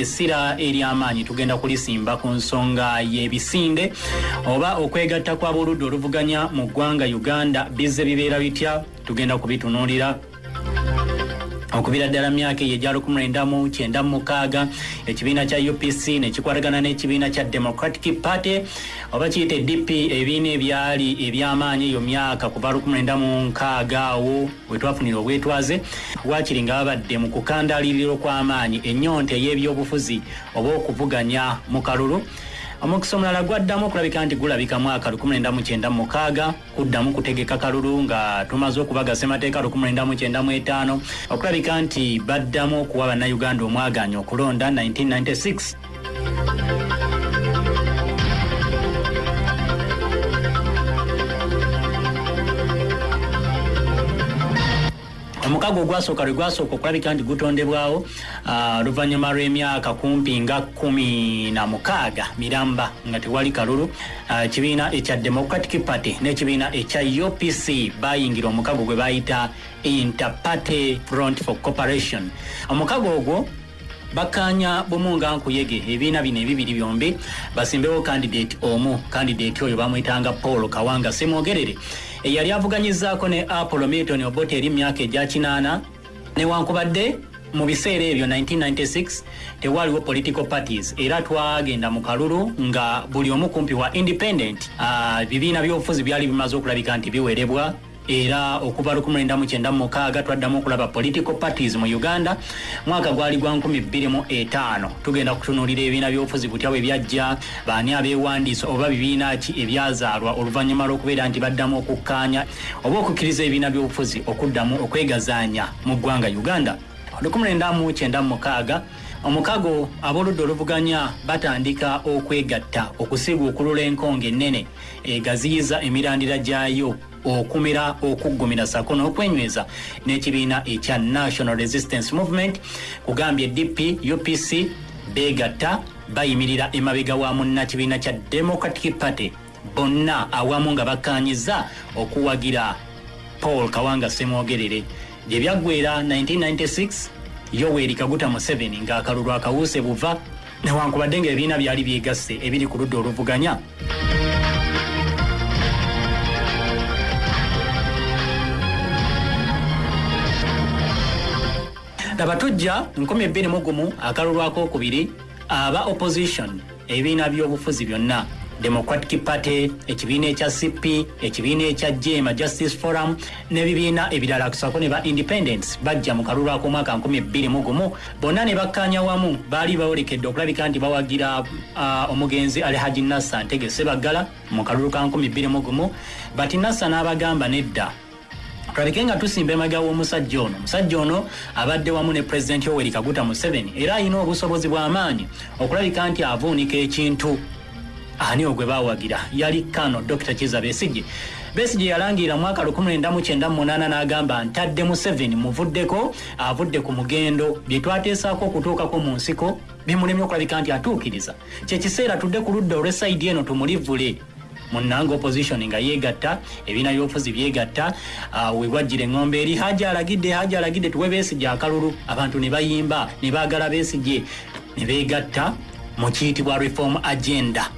essira ery'amaanyi tugenda kulisimba ku nsonga y'ebisinde oba okwegatta kw'aboludda oluvuganya mu ggwanga uganda. Bizze bibeera bitya? Tugenda kubitunuulira okubira ddala myaka eyo egya 1996 ekibiina kya upc nekikwatagana n'ekibiina kya democratic party oba kiyita edp ebibiina ebyali ebyamaanyi eyo myaka kuva 1996 awo wetwafunira obwetwaze wakiri nga babadde mu kukandaliriro kw'amaanyi ennyonta ey'ebyobufuzi oba okuvuganya mu kalulu omukisa omulala gwaddamu okulabika nti gulabika mwaka 1996 kuddamu kutegeka kalulu nga tumaze okubaga ssemateeka 1995 okulabika nti baddamu okuwa bannayuganda omwaganya okulonda 1996 omukago ogwasooka lwe gwasooka okulabika nti gutondebwawo oluvannyuma lw'emyaka kumpi nga kumi na mukaaga miramba nga tewali kalulu ekibiina ekya democratic party n'ekibiina ekya upc bayingira omukago gwe bayita interparty front for corporation omukago ogwo bakkaanya bumu nga nkuyege ebibiina bino ebibiri byombi basimbewo kandidate omu kandidate oyo bamwyitanga paul kawanga semwogerere eyali avuganyizaako ne apollo milton obota eri myaka egya kinaana. Newankubadde mu biseera ebyo 1996 tewaliwo political parties. Era twagenda mu kalulu nga buli omu kumpi wa independent bibiina by'obufuzi byali bimaze okulabika nti biwerebwa era okuva 1996 twaddamu okulaba political parties mu uganda. Mwaka gwali gwa 2005 tugenda kutunuulira ebibiina by'obufuzi butya bwe byajja baani abeewandiisa oba bibiina ki ebyazaalwa oluvannyuma lw'okubeera nti baddamu okukkaanya oba okukkiriza ebibiina by'obufuzi okuddamu okwegazaanya mu ggwanga uganda. 1996 omukago ab'oludda oluvuganya batandika okwegatta okusiga okulula enkonga ennene egaziyiza emirandira gyayo okumira okuggumira sako n'okwenyweza n'ekibiina ekya national resistance movement kugambye dp upc beegatta bayimirira emabega wa munnakibiina kya democratic party bonna awamu nga bakkaanyiza okuwagira paul kawanga semwogerere gye byaggwera 1996 yoweri kaguta museveni ng'akalulu akawuuse buva newankubadde ng'ebibiina byali byegasse ebiri ku ludda oluvuganya laba tujja 2021 akalulu akokubiri aba opposition ebibiina by'obufuzi byonna. Democratic party ekibiina ekya cp ekibiina ekya jema justice forum n'ebibiina ebirala kusako ne ba independence bajja mu kalulu ak'omwaka 2021 bonna ne bakkaanya wamu baali bawolekedde okulabika nti bawagira uh, omugenzi alhaji nassa ntege sebaggala mu kalulu ka 2021 bati nassa n'abagamba nedda tulabike nga tusimba emabega w'omusajja ono. Omusajja ono abadde wamu ne pulezidenti yoweri kaguta museveni era alina obusobozi bw'amaanyi okulabika nti avuunika ekintu. Ani ogwe bawagira yali kano dr. Kiza besige besige yalangirira mwaka 1998 n'agamba ntadde museveni muvuddeko avudde ku mugendo. Bye twateesaako okutuukako mu nsiko bimulemye okulabika nti atuukiriza. Kyekiseera tudde ku ludda olw'esayidi eno tumulivule munanga opposition nga yegatta ebiina byobufuzi byegatta uh, webwajjira eŋŋombe eri haja alagidde haja alagidde tuwe besigye akalulu abantu ne bayimba ne baagala besigye ne beegatta mu kiyitibwa reform agenda.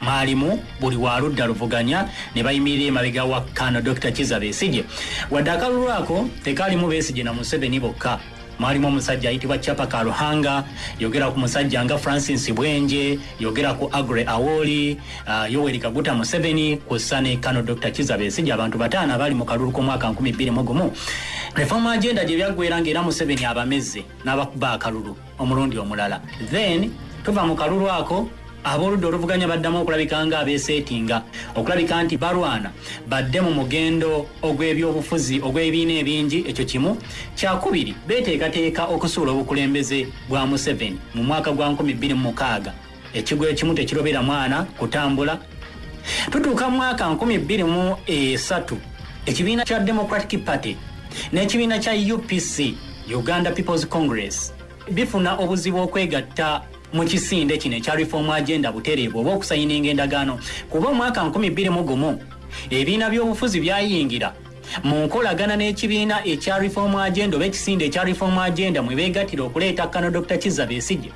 Mwalimu buli waludda luvuganya ne bayimirira emabega wa kano dr. Kiza besige wadde akalulu ako tekaalimu besige na museveni bokka mwalimu omusajja ayitibwa chapa kaluhanga yogera ku musajja nga francis bwenje yogera ku agre awoli uh, yoweri kaguta museveni kussa ne kano dr kiza besige abantu bataano abali mu kalulu k'omwaka 2021 reform agenda gye byaggwera ngaera museveni abamezze n'abakuba akalulu omulundi omulala. Then tuva mu kalulu ako ab'oludda oluvuganya baddamu okulabika nga abeeseetinga. Okulabika nti balwana badde mu mugendo ogw'ebyobufuzi ogw'ebibiina ebingi ekyo kimu. Kyakubiri beeteekateeka okusuula obukulembeze bwa museveni mu mwaka gwa 2026 ekigo ekimu tekirobera mwana kutambula. Tutuuka mu mwaka 2023 ekibiina kya democratic party n'ekibiina kya upc uganda peoples congress bifuna obuzibu okwegatta mu kisinde kino ekya reform agenda butereevu oba okusayininga endagaano. Kuba omwaka 2021 ebibiina by'obufuzi byayingira. Mu nkolagana n'ekibiina ekya reform agenda oba ekisinde ekya reform agenda mwe beegattira okuleeta kano dr kiza besigye.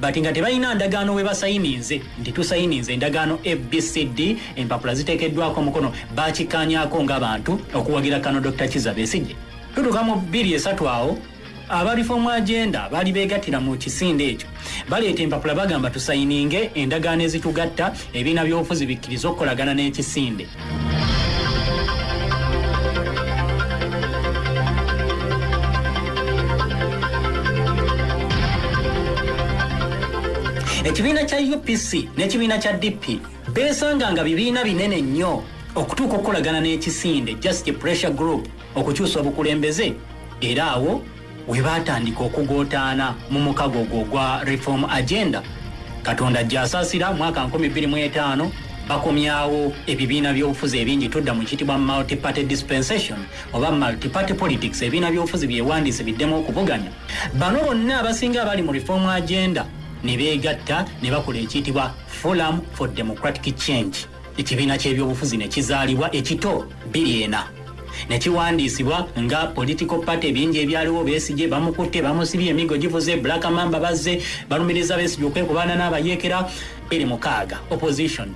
Bati nga tebalina ndagaano we basayininze nti tusayininze endagaano abcd empapula ziteekeddwako omukono bakikkaanyako ng'abantu okuwagira kano dr kiza besigye. Tutuuka mu bbiri esatu awo aba reform agenda baali beegattira mu kisinde ekyo. Baleeta empapula bagamba tusayininge endagaano ezitugatta ebiina by'obufuzi bikkiriza okukolagana n'ekisinde. Ekibiina kya upc n'ekibiina kya dp beesanga nga bibiina binene nnyo okutuuka okukolagana n'ekisinde just pressure group okukyusa obukulembeze era awo we baatandika okugootaana mu mukago ogwo ogwa reform agenda. Katonda gyasaasira mwaka 2005 bakomyawo ebibiina by'obufuzi ebingi tudda mu kiyitibwa multiparty dispensation oba multiparty politics ebibiina by'obufuzi byewandiise biddemu okuvuganya. Bano bonna abasinga abali mu reform agenda ne beegatta ne bakola ekiyitibwa forum for democratic change. Ekibiina ky'ebyobufuzi ne kizaalibwa ekito 24 nekiwandiisibwa nga political party bingi ebyaliwo besigye bamukutte bamusibye emigo givuze black mamba bazze balumiriza besigye okwekubaana n'abayeekera. Eri mukaaga opposition.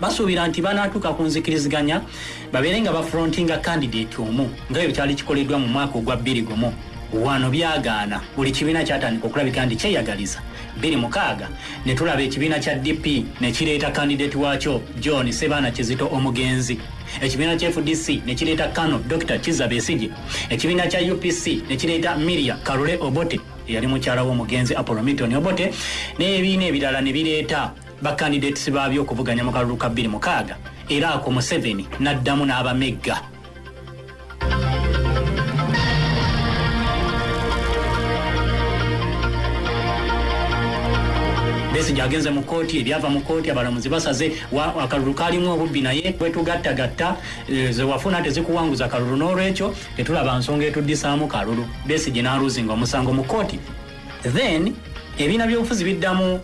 Basuubira nti banaatuuka ku nzikiriziganya babeere nga bafrontinga kandidate omu ngaebyo kyali kikoleddwa mu mwaka ogwa 2 wano byagaana buli kibiina kyatandika okulabika nti kyeyagaliza. 26 ne tulaba ekibiina kya dp ne kireeta kandidate waakyo john sebaana kizito omugenzi. Ekibiina kya fdc ne kireeta kano dr kiza besige ekibiina kya upc ne kireeta miria kalule obote eyali mukyala w'omugenzi apolomilton obote n'ebibiina ebirala ne bireeta bakandidates baabyo okuvuganya mu kalulu ka bbiri mukaaga. Era ako museveni n'addamu n'abamegga besige agenze mu kooti ebyava mu kooti abalamuzi basaze akalulu kalimu obubbi naye wetugattagatta eh, zewafuna tezikuwanguza kalulu n'olwekyo tetulaba nsonga etuddisaamu kalulu. Besige n'aluzinga omusango mu kooti then ebiina by'obufuzi biddamu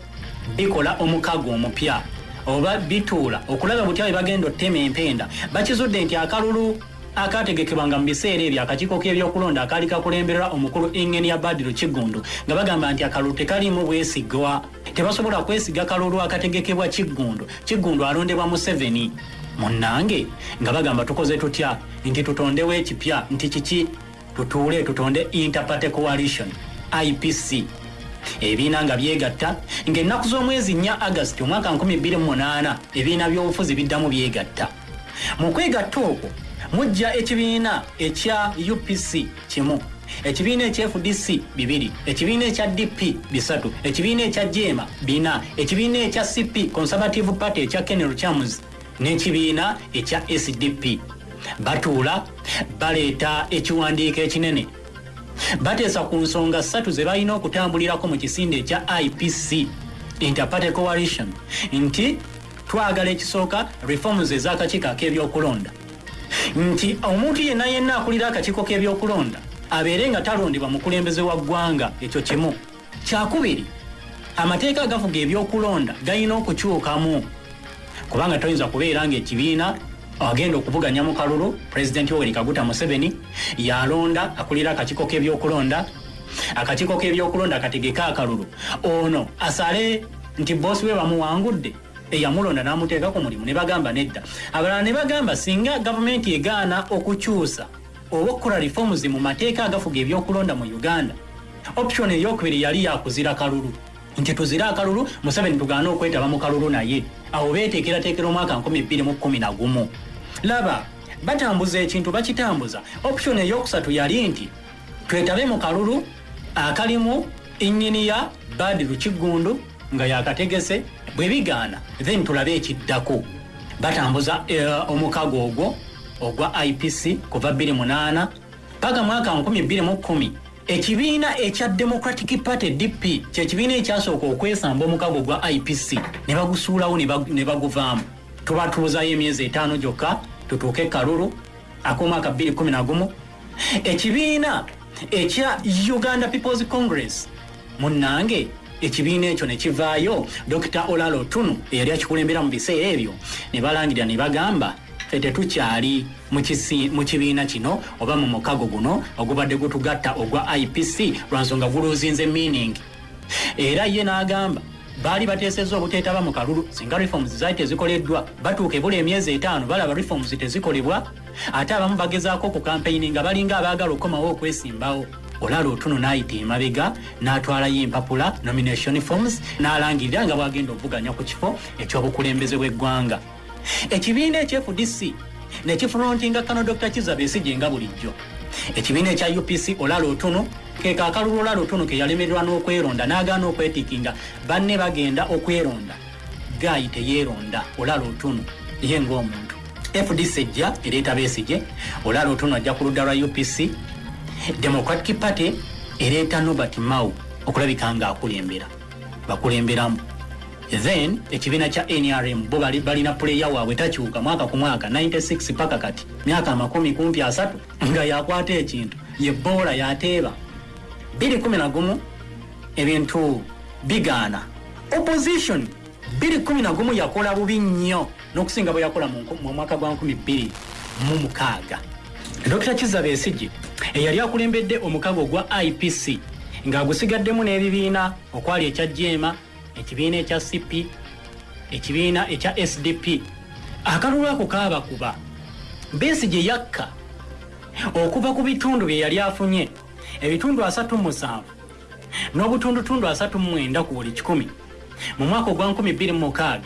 bikola omukago omupya oba bituula okulaba butya bwe bagenda ottema empenda bakizudde nti akalulu akategekebwanga mu biseera ebyo akakiiko k'ebyokulonda akaali kakulemberera omukulu ingeni ya badiru kigundu nga bagamba nti akalulu tekaliimu bwesigwa. Tebasobola kwesiga kalulu akategekebwa kigundu. Kigundu alondebwa museveni. Munnange nga bagamba tukoze tutya? Nti tutondewo ekipya nti kiki? Tutuule tutonde interparty coalition ipc ebibiina nga byegatta ng'ennaku z'omwezi 4 agasiti omwaka 2008 ebibiina by'obufuzi biddamu byegatta. Mu kwegatta okwo mujja ekibiina ekya upc kimu ekibiina ekya fdc bibiri ekibiina ekya dp bisatu ekibiina ekya jema bina ekibiina ekya cp conservative party ekya kenel chams n'ekibiina ekya sdp batuula baleeta ekiwandiiko ekinene. Bateesa ku nsonga ssatu ze balina okutambulirako mu kisinde ekya ipc interparty coalition nti twagala ekisooka reforms ez'akakiiko ak'ebyokulonda nti omuntu yenna yenna akulira akakiiko k'ebyokulonda abeere nga talondebwa mukulembeze wa ggwanga ekyo kimu. Kyakubiri amateeka agafuga ebyokulonda galina okukyukamu. Kubanga toyinza kubeera ngaekibiina agenda okuvuganya mu kalulu pulezidenti yoweri kaguta museveni yalonda akulira akakiiko k'ebyokulonda. Akakiiko k'ebyokulonda kategeke akalulu. Ono asale nti boosi we bamuwangudde eyamulonda n'amuteeka ku mulimu ne bagamba nedda. Abalala ne bagamba singa gavumenti egaana okukyusa oba okukola reforms mu mateeka agafuga ebyokulonda mu uganda option eyokubiri yali yakuzira kalulu. Nti tuzire akalulu museveni tugaane okwetaba mu kalulu naye. Awo beteekerateekera omwaka 2011 laba batambuza ekintu bakitambuza. Option eyokusatu yali nti twetabe mu kalulu akalimu inginiya badiru kigundu nga yakategese bwe bigaana then tulabe ekiddako. Batambuza uh, omukago ogwo ogwa ipc kuva 28 paka mwaka 2010 ekibiina ekya democratic party dp kyekibiina ekyasooka okwesamba omukago gwa ipc ne bagusuulawo ne bag- ne baguvaamu. Tubatuuzayo emyezi etaano gyokka tutuuke kalulu ak'omwaka 2011 ekibiina ekya uganda peoples congress munnange ekibiina ekyo ne kivaayo dr olalo tunu eyali akikulembera mu biseera ebyo ne balangira ne bagamba fe tetukyali mu kibiina kino oba mu mukago guno ogubadde gutugatta ogwa ipc lwansonga guluuzinze meaning. Era ye n'agamba baali bateesezza obuteetaba mu kalulu singa reforms zaali tezikoleddwa batuuka ebula emyezi etaano balaba reforms tezikolebwa? Ate abamu bagezaako okukampeyini nga balinga abaagala okukomawo okwesimbawo olala otuno n'ayita emabega n'atwalayo empapula nomination forms n'alangirira nga bwagenda okuvuganya ku kifo ekyobukulembeze bw'eggwanga. Ekibiina ekyefudc nekifulontinga kano dr kizabesigye nga bulijjo. Ekibiina ekya upc olala otuno keka akalulu olala otuno ke yalemererwa n'okweronda n'agaana okwetikinga banne bagenda okweronda. Gayi teyeeronda olala otuno ye ng'omuntu. Fdc ejja ereeta besigye. Olala otuno ajja ku ludda lwa upc democratic party ereeta nobert mau okulabika nga akulembera. Bakulemberamu. Then ekibiina kya nrm bo bali- balina puleya waabwe takyuka mwaka ku mwaka 96 paka kati. Myaka amakumi kumpi asatu nga yakwata ekintu yeboola yateeba. 211 ebintu bigaana. Opposition 211 yakola bubi nnyo n'okusinga bwe yakola mu mu mwaka gwa 2006 dr kiza besigye eyali akulembedde omukago gwa ipc ng'agusigaddemu n'ebibiina okwali ekya jema ekibiina ekya cp ekibiina ekya sdp akalulu ako kaabakuba besigye yakka okuva ku bitundu bye yali afunye ebitundu 37 n'obutundutundu 39 ku buli 1 mu mwaka ogwa 2026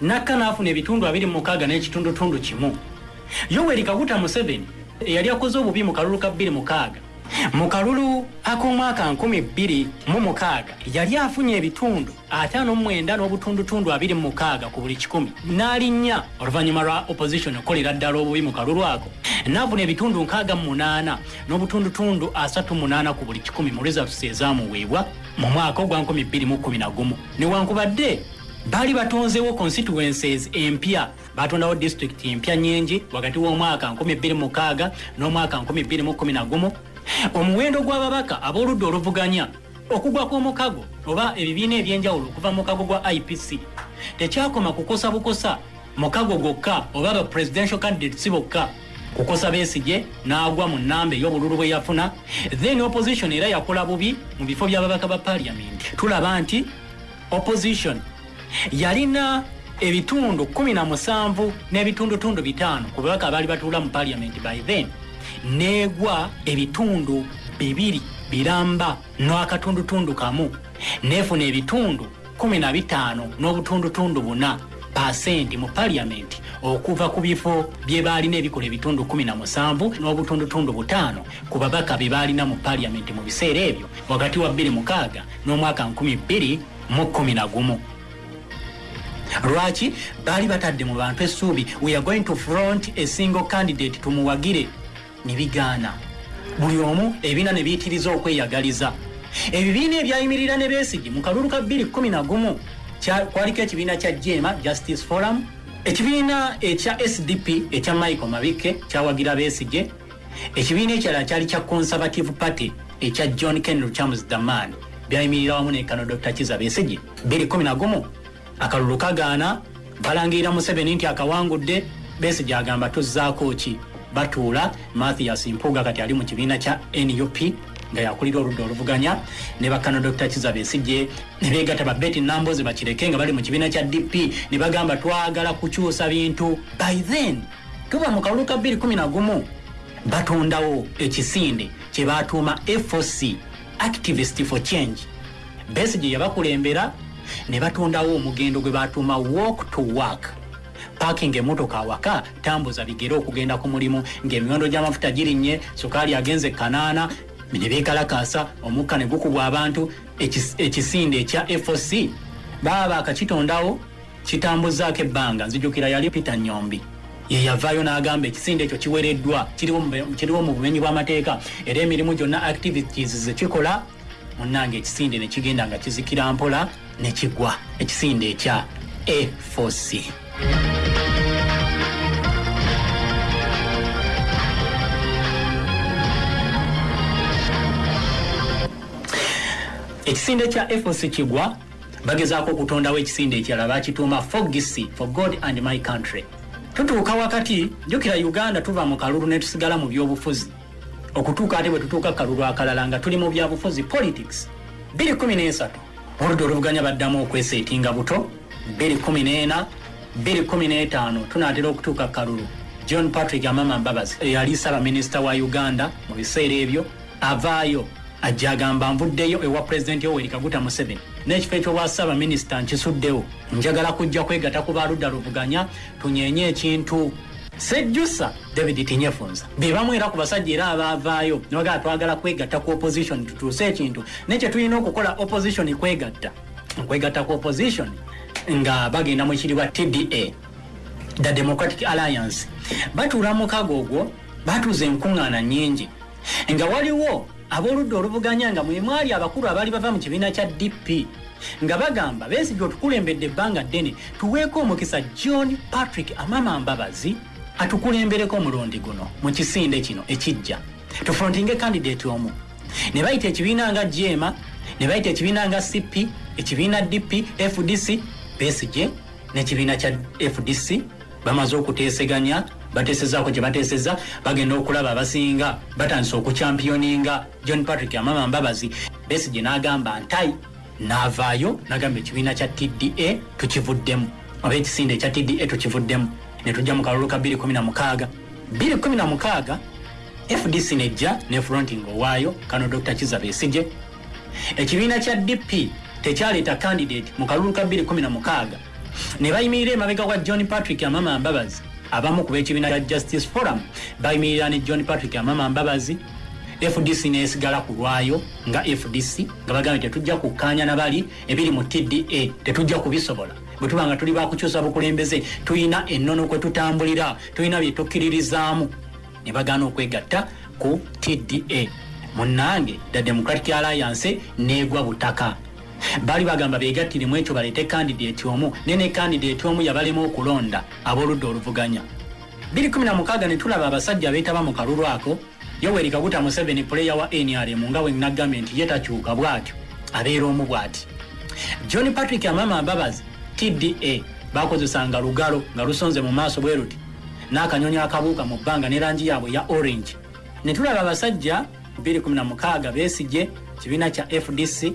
nakka n'afuna ebitundu 26 n'ekitundutundu kimu yoweri kaguta museveni eyali akoze obubi mu kalulu ka 26 mu kalulu ak'omwaka 2026 yali afunye ebitundu 59 n'obutundutundu 26 ku buli 1 n'alinnya oluvannyuma lwa opposition okukolera ddala obubi mu kalulu ako. N'afuna ebitundu 68 n'obutundutundu 38 ku buli 1 mu results ezaamuweebwa mu mwaka ogwa 2011 newankubadde baali batonzeewo constituencies empya. Batondawo district empya nyingi wakati w'omwaka 2006 n'omwaka 2011 omuwendo gw'ababaka ab'oludda oluvuganya okugwa kw'omukago oba ebibiina ebyenjawulo okuva mu mukago gwa ipc tekyakoma kukosa bukosa mukago gwokka oba ba presidential candidates bokka. Kukosa besigye n'agwa mu nnamba ey'obululu bwe yafuna. Then opposition era yakola bubi mu bifo by'ababaka ba parliament tulaba nti opposition yalina ebitundu 17 n'ebitundutundu bitaano ku babaka abaali batuula mu parliament by then. Neegwa ebitundu bibiri biramba n'akatundutundu kamu. Neefuna ebitundu 15 n'obutundutundu buna pasenti mu parliament okuva ku bifo bye baalina ebikola ebitundu 17 n'obutundutundu butaano ku babaka bye baalina mu parliament mu biseera ebyo wakati wa 26 n'omwaka 2011 lwaki baali batadde mu bantu essuubi? We are going to front a single candidate tumuwagire. Ne bigaana buli omu ebibiina ne biyitiriza okweyagaliza. Ebibiina ebyayimirira ne beesigi mu kalulu ka 211 kya- kwaliko ekibiina kya jema justice forum ekibiina ekya sdp ekya michael mabike kyawagira beesige ekibiina ekirala kyali kya conservative party ekya john ken charles daman byayimirira wamu ne kano dr kiza beesige 211 akalulu kagaana balangirira museveni nti akawangudde besigye agamba tuzzaako ki? Batuula mathias mpuga kati ali mu kibiina kya nup nga yakulira oludda oluvuganya. Ne bakano dr kiza besigye ne beegatta babeti nambozi bakireke nga bali mu kibiina kya dp ne bagamba twagala kukyusa bintu. By then tuba mu kalulu ka 211 batondawo ekisinde kye batuuma foc activist for change. Besigye yabakulembera ne batondawo omugendo gwe batuuma walk to work. Parking emotoka awaka tambuza bigere okugenda ku mulimu. Ng'emiwendo gy'amafuta girinnye sukaali agenze kanaana ne beekalakaasa omukka ne gukubwa abantu ekis- ekisinde ekya foc baba bakakitondawo kitambuzaako ebbanga. Nzijukira yali peter nyombi. Ye yavaayo n'agamba ekisinde ekyo kiwereddwa kiriwo mu- bumenyi bw'amateeka. Era emirimu gyonna activities zekikola munnange ekisinde ne kigenda nga kizikira mpola ne kigwa ekisinde ekya a4c ekisinde kya foc kigwa bagezaako okutondawo ekisinde ekirala bakituuma fogisi for god and my country. Tutuuka wakati jukira uganda tuva mu kalulu ne tusigala mu byobufuzi. Okutuuka ate bwe tutuuka kalulu akalala nga tuli mu byabufuzi politics. 213 oludda oluvuganya baddamu okweseetinga buto 214 215 tunaatera okutuuka kalulu. John patrick amama mbabazi eyali saabaminisita wa uganda mu biseera ebyo avaayo ajja agamba nvuddeyo ewa pulezidenti yoweri kaguta museveni. N'ekifo ekyobwa saabaminisita nkisuddewo njagala kujja kwegatta ku baludda luvuganya tunyenye ekintu sejjusa david tinyefunza bebamu era ku basajja era abaavaayo. Nibagala twagala kwegatta ku opposition tutuuse ekintu. Naye kyetulina okukola opposition kwegatta. Kwegatta ku opposition nga bagenda mu ekiribwa tda the democratic alliance. Batuula mukago ogwo batuuza enkuŋŋaana nnyingi. Nga waliwo ab'oludda oluvuganya nga mwe mwali abakulu abaali bava mu kibiina kya dp nga bagamba besigye otukulembedde ebbanga ddene tuweeko omukisa john patrick amama mbabazi atukulembereko omulundi guno mu kisinde kino ekijja. Tufrontinge kandidate omu. Ne bayita ekibiina nga jema ne bayita ekibiina nga cp ekibiina dp fdc besigye n'ekibiina kya fdc bamaze okuteeseganya bateesezaako gye bateeseza bagenda okulaba abasinga batandise okuchampioninga john patrick amama mbabazi besigye n'agamba ntai n'avaayo n'agamba ekibiina kya tda tukivuddemu. Oba ekisinde ekya tda tukivuddemu netujja mu kalulu ka 216 216 fdc nejja ne fronting owaayo kano dr kiza besije ekibiina kya dp tekyaleeta candidate mu kalulu ka 216 ne bayimirira emabega wa john patrick amama mbabazi abamu ku b'ekibiina kya justice forum bayimirira ne john patrick amama mbabazi. Fdc nesigala ku lwayo nga fdc nga bagambye tetujja kukkaanya nabali ebiri mu tda tetujja kubisobola bwe tuba nga tuli bakukyusa bukulembeze tulina ennono kwe tutambulira tulina bye tukkiririzaamu ne bagaana okwegatta ku tda munnange the democratic alliance neegwa butaka. Baali bagamba begattiremu ekyo baleete kandidate omu ne ne kandidate omu yabalema okulonda ab'oludda oluvuganya. 216 ne tulaba abasajja beetaba mu kalulu ako yoweri kaguta museveni puleya wa nrm nga bwe nagambye nti ye takyuka bw'atyo abeera omu bw'ati. John patrick amama mbabazi tda bakozesanga lugalo nga lusonze mu maaso bwe ruti n'akanyonyi akabuuka mu bbanga ne langi yaabwe ya orange. Ne tulaba abasajja 216 beesige kibiina kya fdc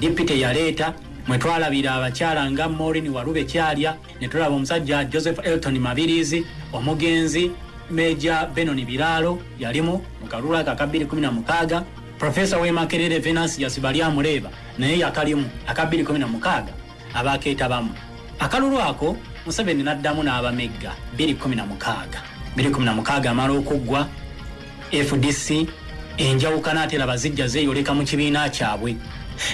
dipite yaleeta mwe twalabira abakyala nga morin walube kyalya ne tulaba omusajja joseph elton mabirizi omugenzi meja benon biraalo yalimu mu kalulu aka aka 216 profesa wemakerere venansi yasiba lyamuleeba naye yakalimu aka 216 abakeetabamu akalulu ako museveni n'addamu n'abamegga 216 216 amala okuggwa. Fdc enjawukana atera bazijja zeeyoleka mu kibiina kyabwe.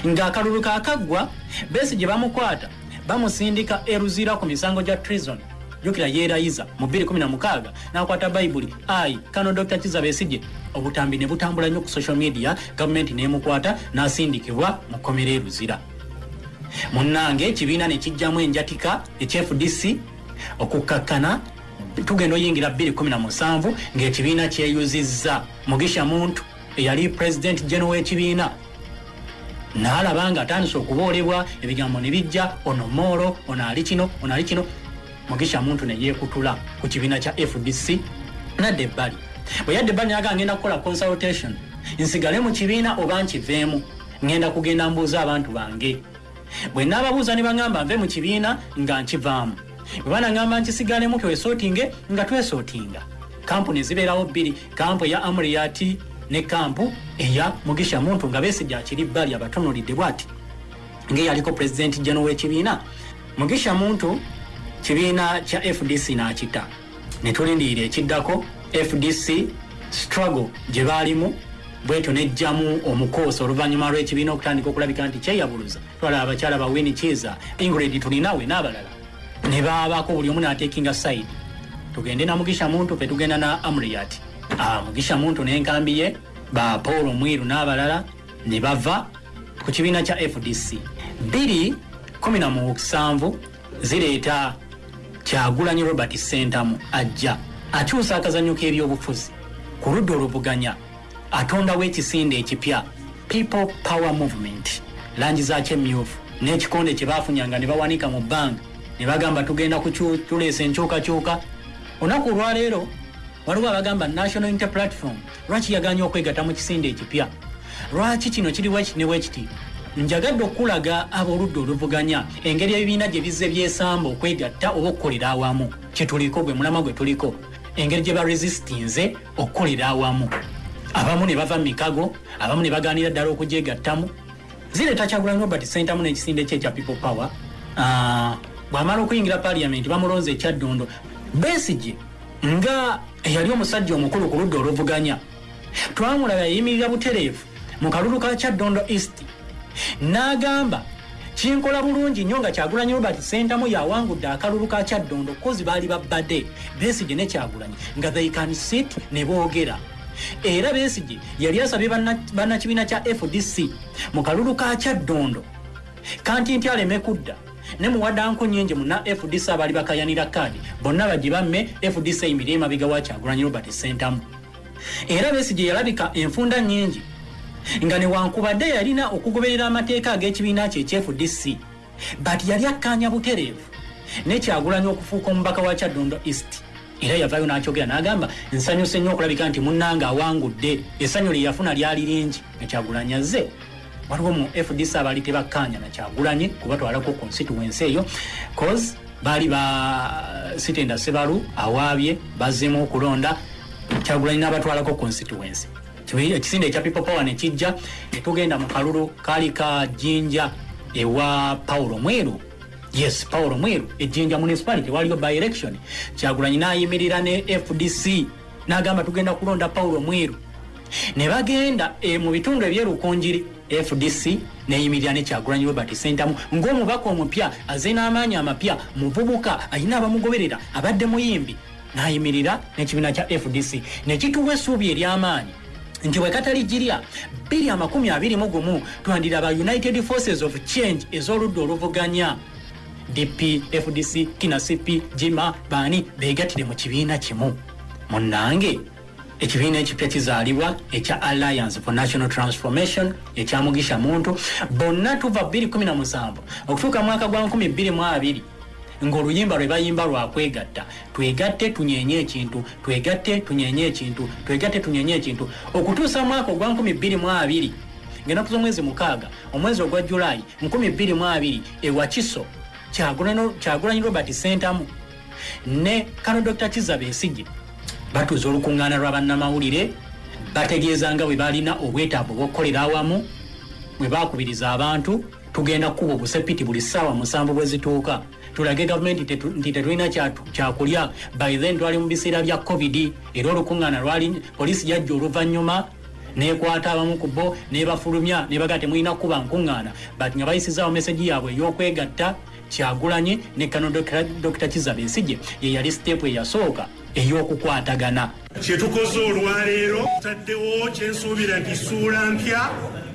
Ng'akalulu kaakaggwa besi gye bamukwata bamusindika eruzira ku misango gya trison jukira yeerayiza mu 216 n'akwata bayibuli ayi kano dr kiza besije obutambi ne butambula nnyo ku social media gavumenti n'emukwata n'asindikibwa mu kkomera eruzira munnange ekibiina ne kijjamu enjatika ekyfdc okukkakkana tugenda oyingira 217 ng'ekibiina kyeyuzizza mugisha muntu eyali president geno w'ekibiina n'alaba nga atandise okuboolebwa ebigambo ne bijja ono moolo ono ali kino ono ali kino. Mugisha muntu ne yeekutula ku kibiina kya fdc nadda ebbali. Bwe yadda ebbali naga ngenda kukola consultation. Nsigale mu kibiina oba nkiveemu. Ngenda kugenda mbuuza abantu bange bwe naababuuza ne baŋŋamba nve mu kibiina nga nkivaamu bwe banaŋŋamba nkisigalemu twesootinge nga twesootinga kampuni zibeerawo bbiri kampu eya amuriati ne kampu eya mugisha muntu nga besigye akiri bbali abatonolidde bwati. Ngaeyaliko pulezidenti geno w'ekibiina mugisha muntu kibiina kya fdc n'akita. Ne tulindirira ekiddako fdc struggle gye baalimu bwetyo nejjamu omukoosi oluvannyuma lw'ekibiina okutandika okulabika nti kyeyabuluza. Twalaba abakyala ba wini kiza ingred tulinawe n'abalala. Ne baabako buli omu n'atekinga side. Tugende na mugisha muntu fe tugenda na amriat. Ah, mugisha muntu n'enkambi ye ba paul omwiru n'abalala ne bava ku kibiina kya fdc 217 zireeta kyagulanyi robert sentamu ajja akyusa akazanyo k'ebyobufuzi ku ludda oluvuganya atondawo ekisinde ekipya. People power movement. Langi zakyo emyufu n'ekikonde kye bafunyanga ne bawanika mu bbanga. Ne bagamba tugenda tuleesa enkyukakyuka. Olunaku olwaleero waliwo abagamba national inter platform lwaki yaganya okwegatta mu kisinde ekipya? Lwaki kino kiri wekiti ne wekiti njagadde okulaga ab'oludda oluvuganya engeri ebibiina gye bizze byesamba okwegatta oba okukolera awamu. Kyetuliko gwe mulama gwe tuliko. Engeri gye baresistinze okukolera awamu abamu ne bava mu mikago abamu ne bagaanira ddala okugyegattamu zireeta kyagulanyi robert centamu n'ekisinde kye ekya people power. Ah, bw'amala okuyingira paliamenti bamulonze ekyaddondo besige nga eyali omusajja omukulu ku ludda oluvuganya. Twamulaba yayimirira butereevu mu kalulu ka kyaddondo east. N'agamba kinkola bulungi nnyo nga kyagulanyi robert sentamu yawangudde akalulu ka kyaddondo kozi baali babbadde. Besige ne kyagulanyi nga they can sit ne boogera era besige yali asabye banna- bannakibiina kya fdc mu kalulu ka kyaddondo. Kanti nti aleme kudda ne muwaddanko nyingi muna fdc abaali bakayanira kaadi bonna bagi bamme fdc eyimire emabega wa kyagulanyi robert sentamu. Era besige yalabika enfunda nyingi nga newankubadde yalina okugoberera amateeka ag'ekibiina kye ekyefdc but yali akkanya butereevu nekyagulanyi okufuuka omubaka wa kyaddondo east era yavayo n'akyogera n'agamba nsanyuse nnyo okulabika nti munnanga awangudde essanyu lye yafuna lyali lingi nekyagulanyi azze. Waliwo mu fdc abaali tebakkanya nakyagulanyi kubatwalako constituency eyo cause baali ba sitenda sebalu awaabye bazzemu okulonda kyagulanyi n'abatwalako constituency ekisinde ekya people power nekijja netugenda mu kalulu kaali ka jjinja ewa paulo mweru yes paulo mweru ejjinja municipality waliyo by election. Kyagulanyi nayimirira ne fdc nagamba tugenda kulonda paulo mweru ne bagenda e, mu bitundu ebyerukunjiri fdc neyimirira ne kyagulanyi robert sentamu. Ng'omubaka omupya aze n'amaanyi amapya muvubuka alina abamugoberera abadde muyimbi nayimirira n'ekibiina kya fdc nekituwa essuubi ery'amaanyi nti bwekatali girya 221 twandiraba united forces of change ez'oludda oluvuganya dp fdc kinasipi jima baani begatire mu kibiina kimu. Munnange ekibiina ekipya kizaalibwa ekya alliance for national transformation ekyamugisha muntu bonna tuva 217 okutuuka mwaka gwa 22 ng'oluyimba lwe bayimba lwakwegatta twegatte tunyenye ekintu twegatte tunyenye ekintu twegatte tunyenye ekintu. Okutuusa mwaka ogwa 22 ngenaku z'omwezi mukaaga omwezi ogwa julayi 22 ewa kiso Kyagulanyi- robert sentamu. Ne kano dr kiza besigye batuuza olukuŋŋaana lwa bannamawulire bategeeza nga bwe balina obwetaavu bw'okukolera awamu bwe bakubiriza abantu tugenda kukuba obusepiti buli ssaawa musanvu bwe zituuka. Tulage gavumenti nti tetulina kyakulya. By then twali mu biseera bya covid era olukuŋŋaana lwali poliisi yajja oluvannyuma nekwata abamu ku bo nebafulumya nebaga temulina kuba nkuŋŋaana but nga bayisizaawo meseji yaabwe ey'okwegatta kyagulanyi ne kano dr kiza besigye ye yali siteepu eyasooka ey'okukwatagana. Kyetukoze olwaleero taddewo kyensuubira nti ssuula mpya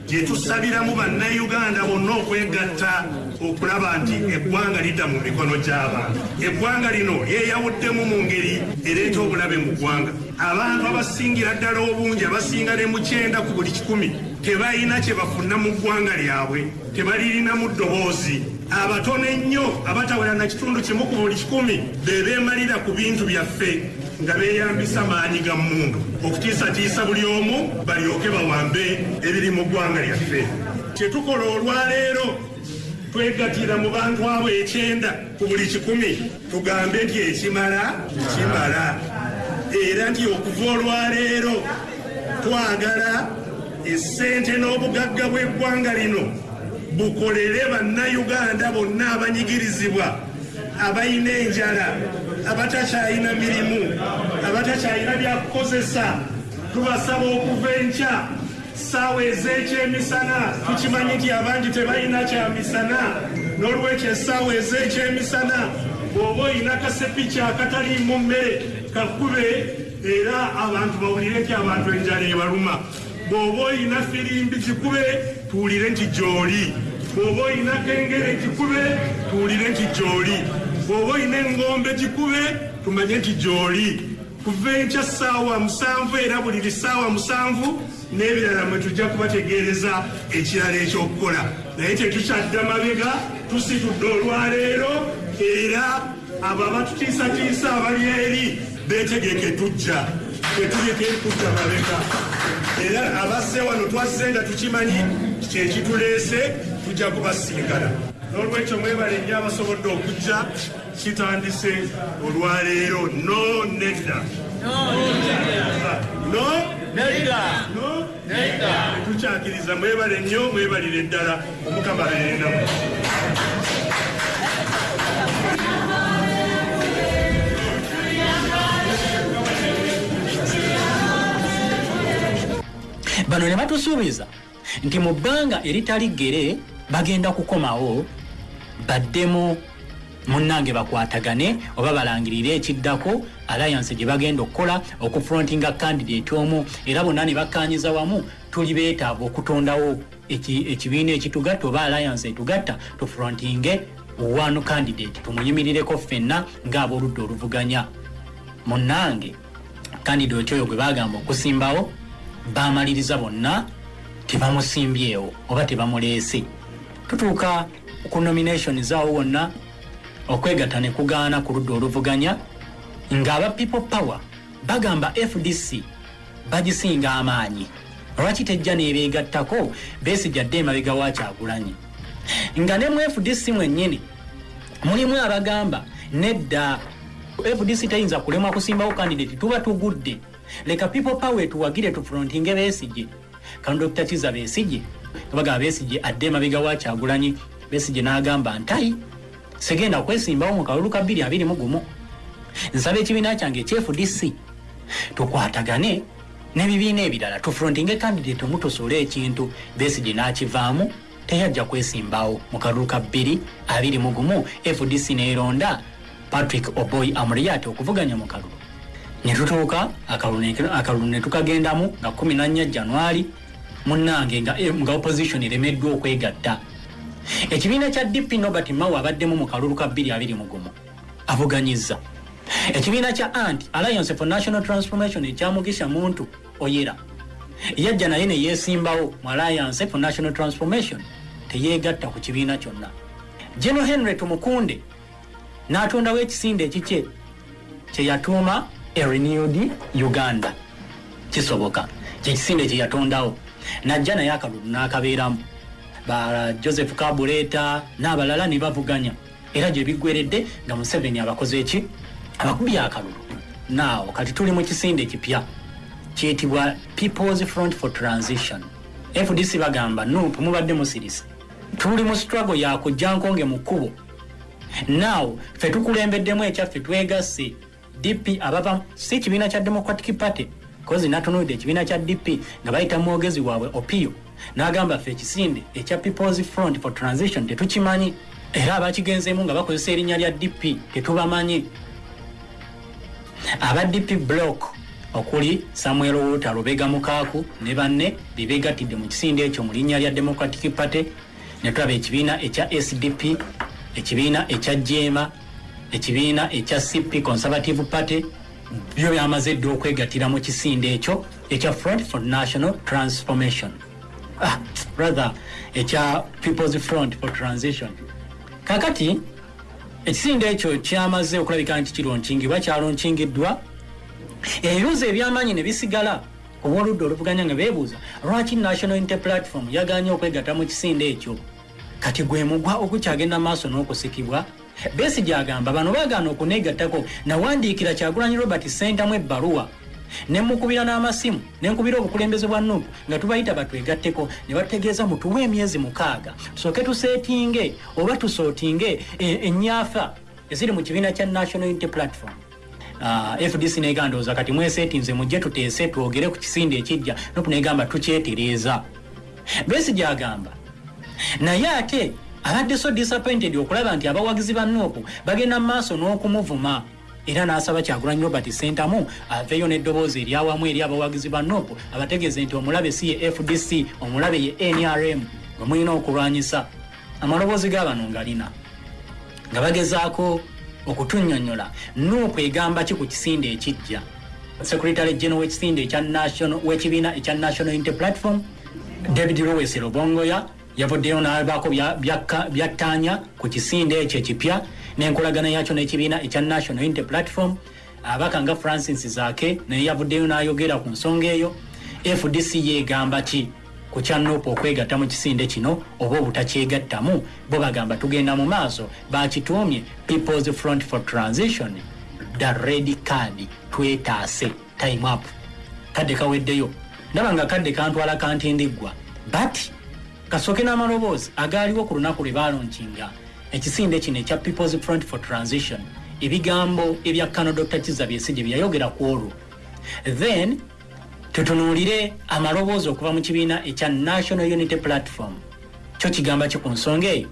gye tusabiramu bannayuganda bonna okwegatta okulaba nti eggwanga lidda mu mikono gy'abantu. Eggwanga lino lyeyawuddemu mu ngeri ereeta obulabe mu ggwanga. Abantu abasingira ddala obungi abasinga ne mu kyenda ku buli kikumi tebalina kye bafuna mu ggwanga lyabwe tebalirinamu ddoboozi. Abatono ennyo abatawera na kitundu kimu ku buli kikumi be beemalira ku bintu byaffe nga beeyambisa maanyi ga mmundu. Okutiisatiisa buli omu balyoke bawambe ebiri mu ggwanga lyaffe. Kyetukola olwaleero twegatira mu bantu abo ekyenda ku buli kikumi tugambe nti ekimala kimala. Era nti okuva olwaleero twagala essente n'obugagga bw'eggwanga lino bukolere bannayuganda bonna abanyigirizibwa abalina enjala abatakyalina mirimu abatakyalina byakukozesa tubasaba okuva enkya saawa ez'ekyemisana tukimanyi nti abangi tebalina kyamisana. N'olwekyo essaawa ez'ekyemisana bw'oba olina kasepiki akataliimu mmere kakube era abantu bawulire nti abantu enjala ebaluma. Bw'oba olina firimbi kikube tuwulire nti gy'oli. Bw'oba olina kengere kikube tuwulire nti gy'oli. Bw'oba olina engombe kikube tumanye nti gy'oli. Kuva enkya ssaawa musanvu era buli lisaawa musanvu n'ebirala mwe tujja kubategeereza ekirala ekyokukola. Naye tetukyadda mabega tusitudde olwaleero era abo abatutiisatiisa abali eri betegeke tujja. Tetulike kujja mabeka era abasse wano twazze nga tukimanyi kyekituleese tujja kubasinkana n'olwekyo mwebale nnyo abasobodde okujja kitandise olwaleero. No nedda. No no tukyakiriza. Mwebale nnyo mwebalire ddala. Omukama beerenamu bano ne batusuubiza nti mu bbanga eritali ggere bagenda kukomawo baddemu munnange bakwatagane oba balangirire ekiddako alliance gye bagenda okukola okufrontinga candidate omu era bonna ne bakkanyiza wamu tuli beetaavu okutondawo eki- ekibiina ekitugatta oba alliance etugatta tufrontinge one candidate tumuyimirireko ffenna ng'aboludda oluvuganya. Munnange candidate oyo gwe bagamba okusimbawo bamaliriza bonna tebamusimbyewo oba tebamuleese. Tutuuka ku nomination zaawo wonna okwegatta ne kugaana ku ludda oluvuganya ng'aba people power bagamba fdc bagisinga amaanyi. Lwaki tejja nebeegattako beesijjadde emabega wa kyagulanyi. Nga ne mu fdc mwennyini mulimu abagamba nedda fdc teyinza kulemwa kusimbawo kandidate tuba tugudde leka people power etuwagire tufrontinge beesije kano dr kiza beesije bagamba beesije adde emabega wa kyagulanyi. Beesije n'agamba ntayi segenda kwesimbawo mu kalulu ka 221 nsaba ekibiina kyange ekya fdc tukwatagane n'ebibiina ebirala tufrontinge kandidate omu tusole ekintu. Beesije n'akivaamu teyajja kwesimbawo mu kalulu ka 221 fdc neeronda patrick oboy amuriat okuvuganya mu kalulu ne tutuuka akalulu ne- tukagendamu nga 14 januari munnange eh, nga opposition eremeddwa okwegatta. Ekibiina kya dp nobert mawe abaddemu mu kalulu ka 221 avuganyiza ekibiina kya ant alliance for national transformation ekyamugisha muntu oyera. Yajja naye neyesimbawo mu alliance for national transformation teyeegatta ku kibiina kyonna. General henry tumukunde n'atondawo ekisinde ekikye kyeyatuuma a renewed uganda. Kisoboka. Kyekisinde kyeyatondawo najja naye akalulu n'akabeeramu. Ba joseph kabuleeta n'abalala ne bavuganya. Era gye biggweredde nga museveni abakoze eki abakubye akalulu. Naawo kati tuli mu kisinde ekipya kiyitibwa peoples front for transition. Fdc bagamba nup mubadde musirise. Tuli mu struggle yakujja nkonge mu kkubo. Naawo ffe tukulembeddemu ekyaffe twegasse dp abava si kibiina kya democratic party kozi natunulidde ekibiina kya dp nga bayita mwogezi waabwe opio n'agamba ffe ekisinde ekya peoples front for transition tetukimanyi. Era abakigenzeemu nga bakozesa erinnya lya dp tetubamanyi. Aba dp block okuli samuel wuta lubega mukaaku ne banne bebegattidde mu kisinde ekyo mu linnya lya democratic party. Ne tulaba ekibiina ekya sdp ekibiina ekya jema ekibiina ekya cp conservative party byo byamaze dde okwegattira mu kisinde ekyo ekya front for national transformation. Ah, rather ekya peoples front for transition. Kakati ekisinde ekyo kyamaze okulabika nti kironkingibwa kyalonkingiddwa ebibuuzo ebyamaanyi ne bisigala obwoludda oluvuganya nga beebuuza lwaki national inter platform yaganye okwegatta mu kisinde ekyo? Kati gwe mugwa ogukyagenda maaso n'okusikibwa besi gyagamba bano baagaana okuneegattako nawandiikira kyagulanyi robert sentamu ebbaluwa. Ne mukubira n'amasimu ne nkubira obukulembeze bwa nupu nga tubayita batwegatteko ne bategeeza mutuwe emyezi mukaaga. Tusooke tuseetinge oba tusootinge e- ennyaafa eziri mu kibiina kya national unity platform. Uh, fdc negandooza kati mweseetinze mujje tuteese twogere ku kisinde ekijja nopu negamba tukyetereeza besi gyagamba naye ate abadde so disappointed okulaba nti abawagizi ba nuupu bagenda mu maaso n'okumuvuma. Era n'asaba kyagulanyi robert sentamu aveeyo n'eddoboozi eryawamu eri abawagizi ba nuupu abategeeze nti omulabe si ye fdc omulabe ye nrm gwe mulina okulwanyisa. Amaloboozi g'abano ngalina. Nga bagezaako okutunnyonnyola nuupu egamba ki ku kisinde ekijja? Secretary general w'ekisinde w'ekibiina ekya national unity platform david lowes lobongoya bya- byakka- byattaanya ku kisinde ekyo ekipya n'enkolagana yakyo n'ekibiina ekya national unity platform. Abaka nga francis zaake naye yavuddeyo n'ayogera ku nsonga eyo. Fdc yegamba ki ku kyanopa okwegatta mu kisinde kino oba obutakyegattamu? Bo bagamba tugenda mu maaso. Bakituumye peoples front for transition the red card twetaase time up. Kadde kaweddeyo. Ndaba nga kadde kantwala kantindiggwa but kasooke n'amaloboozi agaaliwo ku lunaku lwe balonkinga ekisinde kino ekya peoples front for transition ebigambo ebya kano dr kiza byesije byeyayogera ku olwo. Then tutunuulire amaloboozi okuva mu kibiina ekya national unity platform. Kyo kigamba ki ku nsonga eyo?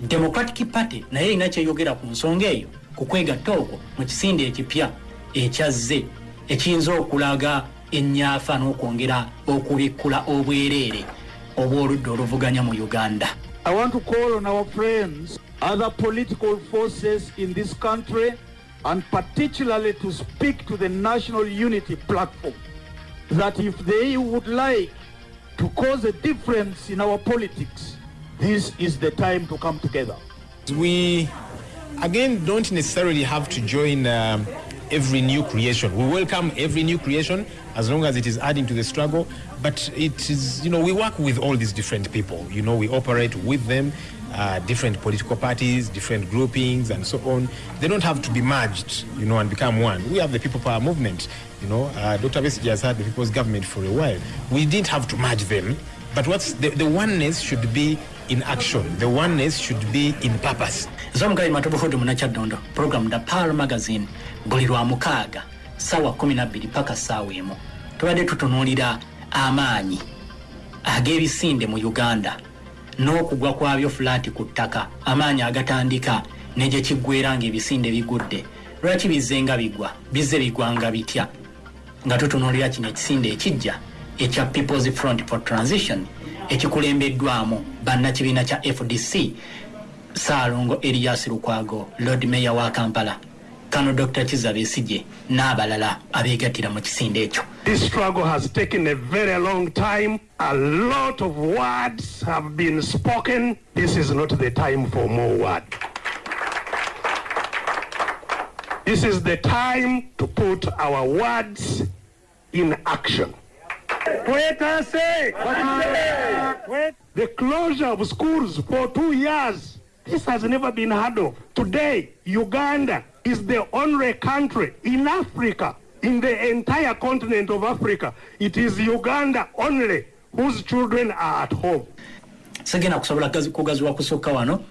Democratic party naye erina kyeyogera ku nsonga eyo ku kwegatta okwo mu kisinde ekipya ekyazze ekiyinza okulaga ennyafa n'okwongera okubikkula obwereere obw'oludda oluvuganya mu uganda I want to call on our friends, other political forces in this country, and particularly to speak to the National Unity Platform, that if they would like to cause a difference in our politics, this is the time to come together. We, again, don't necessarily have to join um, every new creation. We welcome every new creation as long as it is adding to the struggle. But it is, you know, we work with all these different people. You know, we operate with them, uh, different political parties, different groupings, and so on. They don't have to be merged, you know, and become one. We have the People Power Movement. You know, uh, Dr. Besigye has had the People's Government for a while. We didn't have to merge them. But what's the, the oneness should be in action. The oneness should be in purpose. munakyaddondo program da pal magazine buli lwa mukaaga saawa 12 paka saawa emu. Tubadde tutunuulira amaanyi ag'ebisinde mu uganda n'okugwa kwabyo fulaati ku ttaka. Amaanyi agatandika ne gye kiggwera ng'ebisinde bigudde. Lwaki bizze nga bigwa? Bizze bigwa nga bitya? Nga tutunuulira kino ekisinde ekijja ekya peoples front for transition ekikulembeddwamu bannakibiina kya fdc saalongo erias lukwago lord meya wa kampala kano dr kiza besigye n'abalala abeegattira mu kisinde ekyo This struggle has taken a very long time. A lot of words have been spoken. This is not the time for more words. This is the time to put our words in action. Twetase! The closure of schools for two years. This has never been heard of. Today, Uganda is the only country in Africa, in the entire continent of Africa. It is Uganda only whose children are at home. segenda kusobola gazi- kugaziwa kusukka wano